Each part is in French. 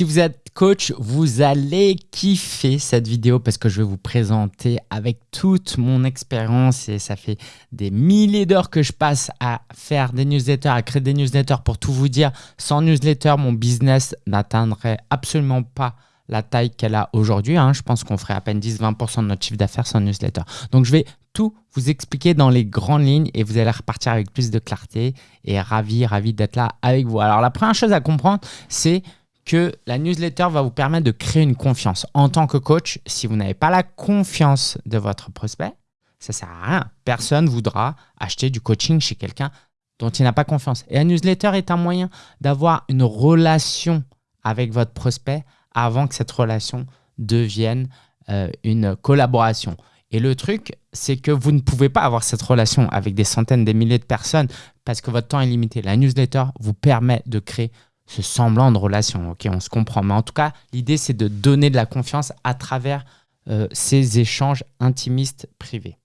Si vous êtes coach, vous allez kiffer cette vidéo parce que je vais vous présenter avec toute mon expérience et ça fait des milliers d'heures que je passe à faire des newsletters, à créer des newsletters. Pour tout vous dire, sans newsletter, mon business n'atteindrait absolument pas la taille qu'elle a aujourd'hui. Hein. Je pense qu'on ferait à peine 10-20% de notre chiffre d'affaires sans newsletter. Donc, je vais tout vous expliquer dans les grandes lignes et vous allez repartir avec plus de clarté et ravi, ravi d'être là avec vous. Alors, la première chose à comprendre, c'est que la newsletter va vous permettre de créer une confiance. En tant que coach, si vous n'avez pas la confiance de votre prospect, ça ne sert à rien. Personne ne voudra acheter du coaching chez quelqu'un dont il n'a pas confiance. Et la newsletter est un moyen d'avoir une relation avec votre prospect avant que cette relation devienne euh, une collaboration. Et le truc, c'est que vous ne pouvez pas avoir cette relation avec des centaines, des milliers de personnes parce que votre temps est limité. La newsletter vous permet de créer ce semblant de relation. Ok, on se comprend. Mais en tout cas, l'idée, c'est de donner de la confiance à travers euh, ces échanges intimistes privés.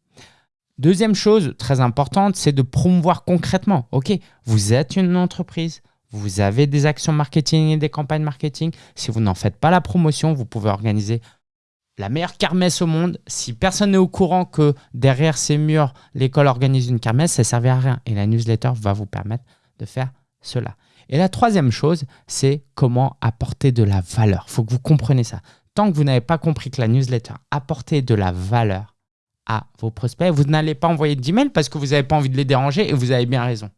Deuxième chose très importante, c'est de promouvoir concrètement. Ok, vous êtes une entreprise, vous avez des actions marketing et des campagnes marketing. Si vous n'en faites pas la promotion, vous pouvez organiser la meilleure kermesse au monde. Si personne n'est au courant que derrière ces murs, l'école organise une kermesse, ça ne servait à rien. Et la newsletter va vous permettre de faire cela. Et la troisième chose, c'est comment apporter de la valeur. Il faut que vous compreniez ça. Tant que vous n'avez pas compris que la newsletter apportait de la valeur à vos prospects, vous n'allez pas envoyer d'email parce que vous n'avez pas envie de les déranger et vous avez bien raison.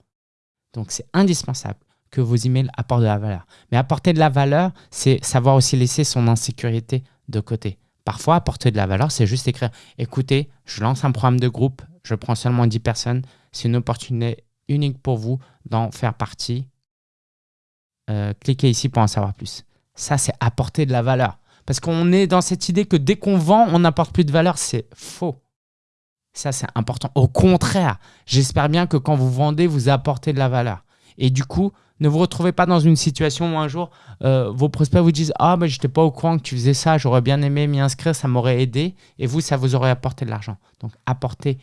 Donc, c'est indispensable que vos emails apportent de la valeur. Mais apporter de la valeur, c'est savoir aussi laisser son insécurité de côté. Parfois, apporter de la valeur, c'est juste écrire « Écoutez, je lance un programme de groupe, je prends seulement 10 personnes, c'est une opportunité unique pour vous d'en faire partie. Euh, cliquez ici pour en savoir plus. Ça, c'est apporter de la valeur. Parce qu'on est dans cette idée que dès qu'on vend, on n'apporte plus de valeur. C'est faux. Ça, c'est important. Au contraire, j'espère bien que quand vous vendez, vous apportez de la valeur. Et du coup, ne vous retrouvez pas dans une situation où un jour, euh, vos prospects vous disent « Ah, mais je n'étais pas au courant que tu faisais ça, j'aurais bien aimé m'y inscrire, ça m'aurait aidé. » Et vous, ça vous aurait apporté de l'argent. Donc, apporter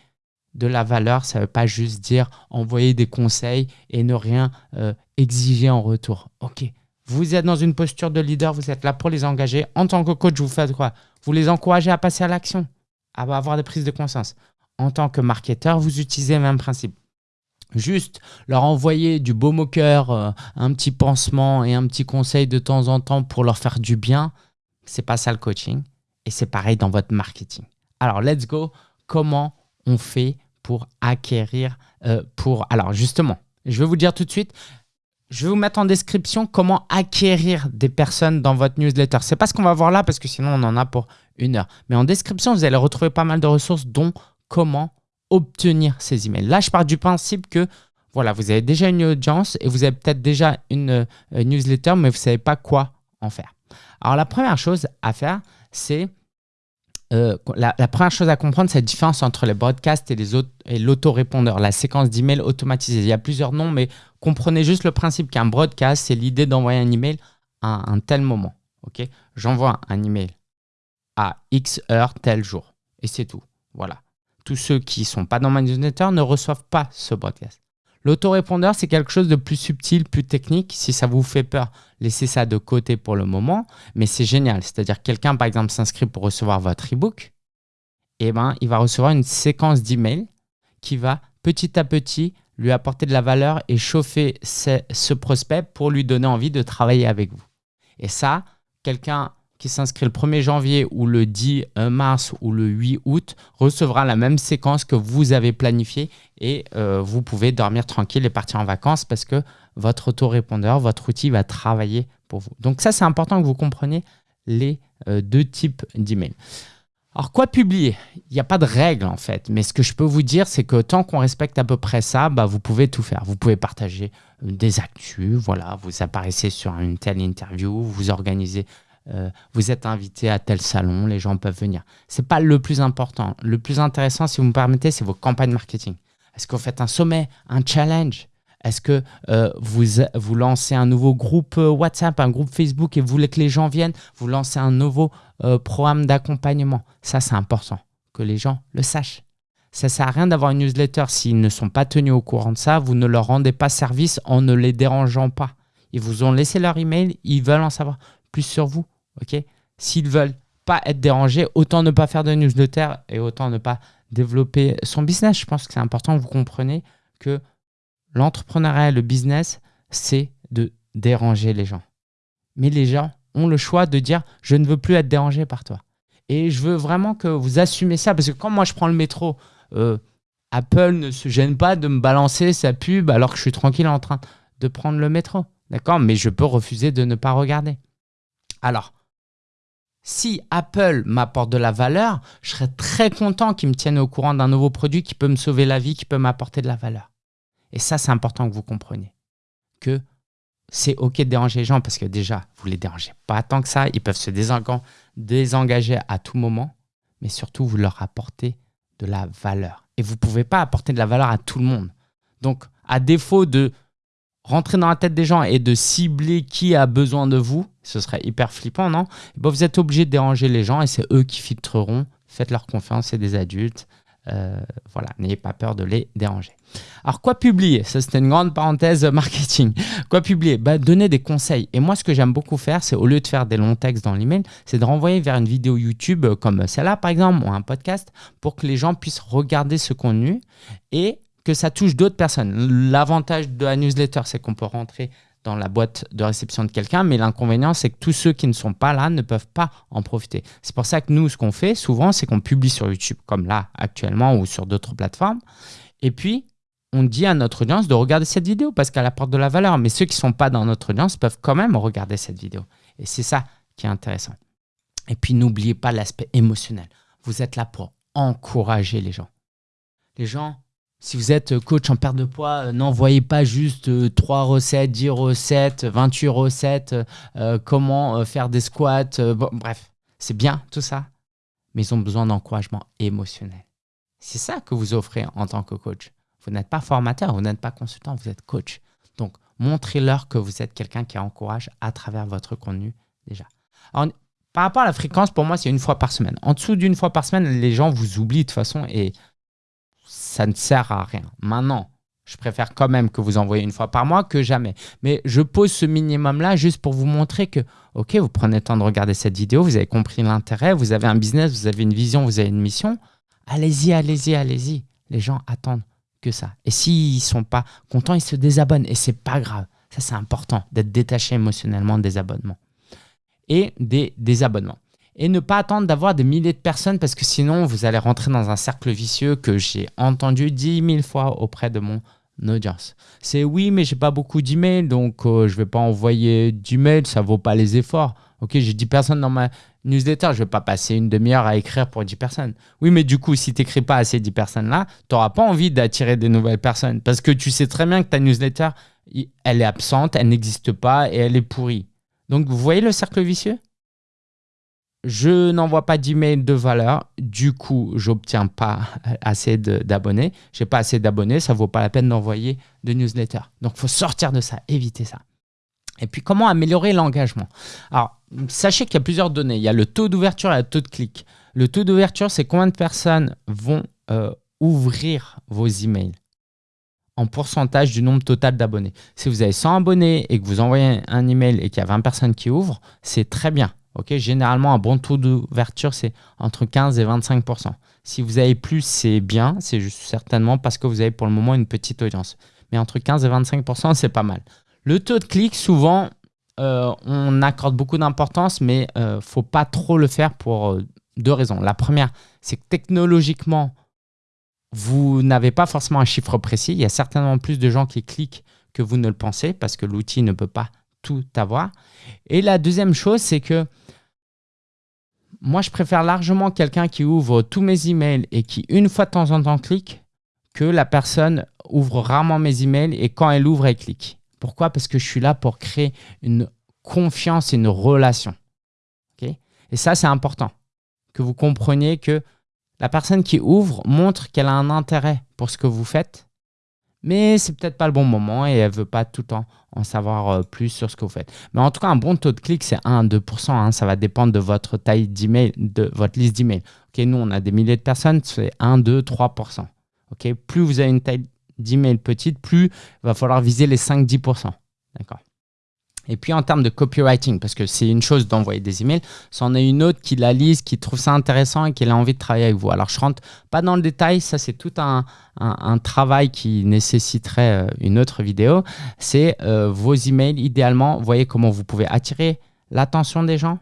de la valeur, ça ne veut pas juste dire envoyer des conseils et ne rien euh, exiger en retour. Ok, vous êtes dans une posture de leader, vous êtes là pour les engager. En tant que coach, vous faites quoi? Vous les encouragez à passer à l'action, à avoir des prises de conscience. En tant que marketeur, vous utilisez le même principe. Juste leur envoyer du beau moqueur, euh, un petit pansement et un petit conseil de temps en temps pour leur faire du bien, c'est pas ça le coaching. Et c'est pareil dans votre marketing. Alors, let's go. Comment on fait pour acquérir, euh, pour... Alors justement, je vais vous dire tout de suite, je vais vous mettre en description comment acquérir des personnes dans votre newsletter. C'est pas ce qu'on va voir là parce que sinon on en a pour une heure. Mais en description, vous allez retrouver pas mal de ressources dont comment obtenir ces emails. Là, je pars du principe que voilà, vous avez déjà une audience et vous avez peut-être déjà une euh, newsletter, mais vous ne savez pas quoi en faire. Alors, la première chose à faire, c'est euh, la, première chose à comprendre, c'est la différence entre les broadcasts et l'autorépondeur, la séquence d'emails automatisée. Il y a plusieurs noms, mais comprenez juste le principe qu'un broadcast, c'est l'idée d'envoyer un email à un tel moment. Ok, J'envoie un email à X heure, tel jour. Et c'est tout. Voilà. Tous ceux qui ne sont pas dans ma newsletter ne reçoivent pas ce broadcast. L'autorépondeur, c'est quelque chose de plus subtil, plus technique. Si ça vous fait peur, laissez ça de côté pour le moment. Mais c'est génial. C'est-à-dire quelqu'un, par exemple, s'inscrit pour recevoir votre e-book. Eh ben, il va recevoir une séquence d'emails qui va petit à petit lui apporter de la valeur et chauffer ce prospect pour lui donner envie de travailler avec vous. Et ça, quelqu'un s'inscrit le 1er janvier ou le 10 euh, mars ou le 8 août recevra la même séquence que vous avez planifiée et euh, vous pouvez dormir tranquille et partir en vacances parce que votre autorépondeur, votre outil va travailler pour vous. Donc ça, c'est important que vous compreniez les euh, deux types d'emails. Alors, quoi publier? Il n'y a pas de règle en fait, mais ce que je peux vous dire, c'est que tant qu'on respecte à peu près ça, bah, vous pouvez tout faire. Vous pouvez partager des actus, voilà, vous apparaissez sur une telle interview, vous organisez euh, vous êtes invité à tel salon, les gens peuvent venir. Ce n'est pas le plus important. Le plus intéressant, si vous me permettez, c'est vos campagnes marketing. Est-ce que vous faites un sommet, un challenge? Est-ce que euh, vous, vous lancez un nouveau groupe euh, WhatsApp, un groupe Facebook et vous voulez que les gens viennent? Vous lancez un nouveau programme d'accompagnement? Ça, c'est important que les gens le sachent. Ça ne sert à rien d'avoir une newsletter s'ils ne sont pas tenus au courant de ça. Vous ne leur rendez pas service en ne les dérangeant pas. Ils vous ont laissé leur email, ils veulent en savoir plus sur vous. Ok? S'ils veulent pas être dérangés, autant ne pas faire de newsletter et autant ne pas développer son business. Je pense que c'est important que vous compreniez que l'entrepreneuriat le business, c'est de déranger les gens. Mais les gens ont le choix de dire « je ne veux plus être dérangé par toi ». Et je veux vraiment que vous assumez ça, parce que quand moi je prends le métro, euh, Apple ne se gêne pas de me balancer sa pub alors que je suis tranquille en train de prendre le métro. D'accord? Mais je peux refuser de ne pas regarder. Alors, si Apple m'apporte de la valeur, je serais très content qu'ils me tiennent au courant d'un nouveau produit qui peut me sauver la vie, qui peut m'apporter de la valeur. Et ça, c'est important que vous compreniez. Que c'est OK de déranger les gens parce que déjà, vous ne les dérangez pas tant que ça. Ils peuvent se désengager à tout moment, mais surtout, vous leur apportez de la valeur. Et vous ne pouvez pas apporter de la valeur à tout le monde. Donc, à défaut de rentrer dans la tête des gens et de cibler qui a besoin de vous, ce serait hyper flippant, non? Ben, Vous êtes obligé de déranger les gens et c'est eux qui filtreront. Faites leur confiance, c'est des adultes. Euh, voilà, n'ayez pas peur de les déranger. Alors, quoi publier? Ça, c'était une grande parenthèse marketing. Quoi publier? Bah, Donner des conseils. Et moi, ce que j'aime beaucoup faire, c'est au lieu de faire des longs textes dans l'email, c'est de renvoyer vers une vidéo YouTube comme celle-là, par exemple, ou un podcast, pour que les gens puissent regarder ce contenu et que ça touche d'autres personnes. L'avantage de la newsletter, c'est qu'on peut rentrer dans la boîte de réception de quelqu'un, mais l'inconvénient, c'est que tous ceux qui ne sont pas là ne peuvent pas en profiter. C'est pour ça que nous, ce qu'on fait souvent, c'est qu'on publie sur YouTube, comme là, actuellement, ou sur d'autres plateformes. Et puis, on dit à notre audience de regarder cette vidéo parce qu'elle apporte de la valeur. Mais ceux qui ne sont pas dans notre audience peuvent quand même regarder cette vidéo. Et c'est ça qui est intéressant. Et puis, n'oubliez pas l'aspect émotionnel. Vous êtes là pour encourager les gens. Les gens, si vous êtes coach en perte de poids, euh, n'envoyez pas juste 3 euh, recettes, 10 recettes, 28 recettes, euh, comment faire des squats. bref, c'est bien tout ça, mais ils ont besoin d'encouragement émotionnel. C'est ça que vous offrez en tant que coach. Vous n'êtes pas formateur, vous n'êtes pas consultant, vous êtes coach. Donc, montrez-leur que vous êtes quelqu'un qui encourage à travers votre contenu déjà. par rapport à la fréquence, pour moi, c'est une fois par semaine. En dessous d'une fois par semaine, les gens vous oublient de toute façon et ça ne sert à rien. Maintenant, je préfère quand même que vous envoyez une fois par mois que jamais. Mais je pose ce minimum-là juste pour vous montrer que, ok, vous prenez le temps de regarder cette vidéo, vous avez compris l'intérêt, vous avez un business, vous avez une vision, vous avez une mission. Allez-y, allez-y, allez-y. Les gens attendent que ça. Et s'ils ne sont pas contents, ils se désabonnent. Et c'est pas grave. Ça, c'est important d'être détaché émotionnellement des abonnements et des désabonnements et ne pas attendre d'avoir des milliers de personnes parce que sinon, vous allez rentrer dans un cercle vicieux que j'ai entendu 10 000 fois auprès de mon audience. C'est oui, mais j'ai pas beaucoup d'emails, donc euh, je vais pas envoyer d'emails, ça vaut pas les efforts. Ok, j'ai 10 personnes dans ma newsletter, je vais pas passer une demi-heure à écrire pour 10 personnes. Oui, mais du coup, si tu n'écris pas à ces 10 personnes-là, tu n'auras pas envie d'attirer des nouvelles personnes parce que tu sais très bien que ta newsletter, elle est absente, elle n'existe pas et elle est pourrie. Donc, vous voyez le cercle vicieux? Je n'envoie pas d'email de valeur, du coup, j'obtiens pas assez d'abonnés. Je n'ai pas assez d'abonnés, ça vaut pas la peine d'envoyer de newsletter. Donc, faut sortir de ça, éviter ça. Et puis, comment améliorer l'engagement? Alors, sachez qu'il y a plusieurs données. Il y a le taux d'ouverture et le taux de clic. Le taux d'ouverture, c'est combien de personnes vont euh, ouvrir vos emails? En pourcentage du nombre total d'abonnés. Si vous avez 100 abonnés et que vous envoyez un email et qu'il y a 20 personnes qui ouvrent, c'est très bien. Généralement, un bon taux d'ouverture, c'est entre 15 et 25% Si vous avez plus, c'est bien. C'est certainement parce que vous avez pour le moment une petite audience. Mais entre 15 et 25% c'est pas mal. Le taux de clic, souvent, euh, on accorde beaucoup d'importance, mais il euh, ne faut pas trop le faire pour euh, deux raisons. La première, c'est que technologiquement, vous n'avez pas forcément un chiffre précis. Il y a certainement plus de gens qui cliquent que vous ne le pensez parce que l'outil ne peut pas tout avoir. Et la deuxième chose, c'est que moi, je préfère largement quelqu'un qui ouvre tous mes emails et qui, une fois de temps en temps, clique que la personne ouvre rarement mes emails et quand elle ouvre, elle clique. Pourquoi? Parce que je suis là pour créer une confiance et une relation. et ça, c'est important que vous compreniez que la personne qui ouvre montre qu'elle a un intérêt pour ce que vous faites mais c'est peut-être pas le bon moment et elle veut pas tout le temps en savoir euh, plus sur ce que vous faites. Mais en tout cas, un bon taux de clic, c'est 1 2%. Hein. ça va dépendre de votre taille d'email, de votre liste d'email. Ok, nous, on a des milliers de personnes, c'est 1, 2, 3%. Ok, plus vous avez une taille d'email petite, plus il va falloir viser les 5-10%. D'accord Et puis en termes de copywriting, parce que c'est une chose d'envoyer des emails, c'en est une autre qui la lise, qui trouve ça intéressant et qui a envie de travailler avec vous. Alors je rentre pas dans le détail, ça c'est tout un, un, travail qui nécessiterait euh, une autre vidéo. C'est euh, vos emails, idéalement, voyez comment vous pouvez attirer l'attention des gens,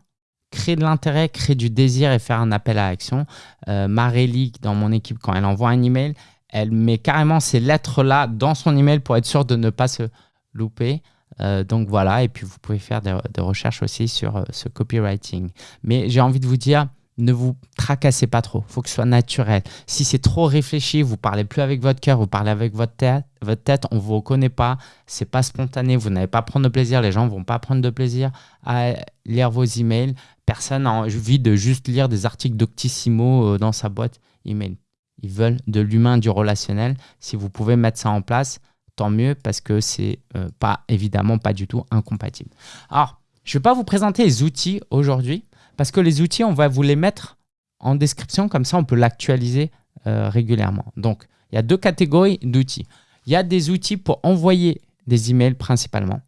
créer de l'intérêt, créer du désir et faire un appel à action. Euh, Marélie, dans mon équipe, quand elle envoie un email, elle met carrément ces lettres-là dans son email pour être sûr de ne pas se louper. Euh, donc voilà, et puis vous pouvez faire des, recherches aussi sur euh, ce copywriting. Mais j'ai envie de vous dire, ne vous tracassez pas trop. Il faut que ce soit naturel. Si c'est trop réfléchi, vous parlez plus avec votre cœur, vous parlez avec votre tête, votre tête on ne vous reconnaît pas, c'est pas spontané, vous n'allez pas prendre de plaisir, les gens ne vont pas prendre de plaisir à lire vos emails. Personne n'a envie de juste lire des articles d'Octissimo euh, dans sa boîte email. Ils veulent de l'humain, du relationnel. Si vous pouvez mettre ça en place, tant mieux parce que c'est euh, pas évidemment pas du tout incompatible. Alors, je ne vais pas vous présenter les outils aujourd'hui parce que les outils, on va vous les mettre en description, comme ça on peut l'actualiser euh, régulièrement. Donc, il y a deux catégories d'outils. Il y a des outils pour envoyer des emails principalement.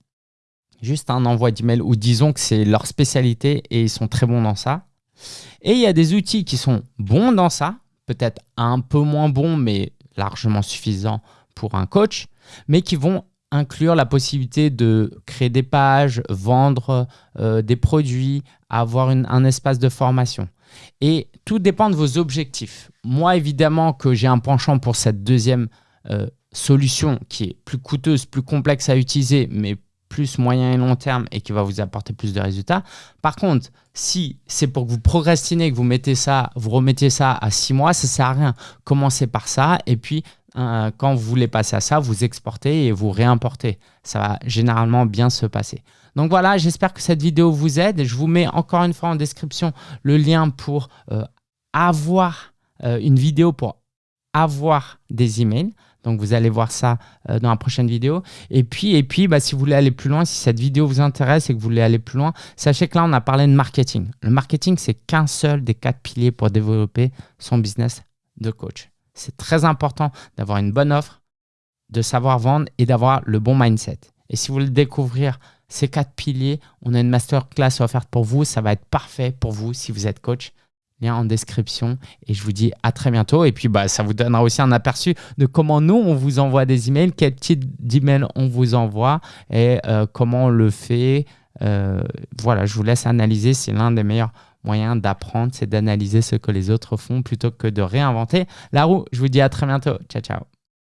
Juste un envoi d'email ou disons que c'est leur spécialité et ils sont très bons dans ça. Et il y a des outils qui sont bons dans ça, peut-être un peu moins bons mais largement suffisants pour un coach mais qui vont inclure la possibilité de créer des pages, vendre euh, des produits, avoir un espace de formation. Et tout dépend de vos objectifs. Moi, évidemment que j'ai un penchant pour cette deuxième euh, solution qui est plus coûteuse, plus complexe à utiliser, mais plus moyen et long terme et qui va vous apporter plus de résultats. Par contre, si c'est pour que vous procrastinez, que vous mettez ça, vous remettez ça à six mois, ça sert à rien. Commencez par ça et puis euh, quand vous voulez passer à ça, vous exportez et vous réimportez. Ça va généralement bien se passer. Donc voilà, j'espère que cette vidéo vous aide. Je vous mets encore une fois en description le lien pour euh, avoir euh, une vidéo pour avoir des emails. Donc vous allez voir ça dans la prochaine vidéo. Et puis, et puis bah, si vous voulez aller plus loin, si cette vidéo vous intéresse et que vous voulez aller plus loin, sachez que là, on a parlé de marketing. Le marketing, c'est qu'un seul des quatre piliers pour développer son business de coach. C'est très important d'avoir une bonne offre, de savoir vendre et d'avoir le bon mindset. Et si vous voulez découvrir ces quatre piliers, on a une masterclass offerte pour vous. Ça va être parfait pour vous si vous êtes coach. Lien en description. Et je vous dis à très bientôt. Et puis, bah, ça vous donnera aussi un aperçu de comment nous, on vous envoie des emails, quel type d'email on vous envoie et euh, comment on le fait. Euh, voilà, je vous laisse analyser. C'est l'un des meilleurs moyen d'apprendre, c'est d'analyser ce que les autres font plutôt que de réinventer la roue. Je vous dis à très bientôt. Ciao, ciao.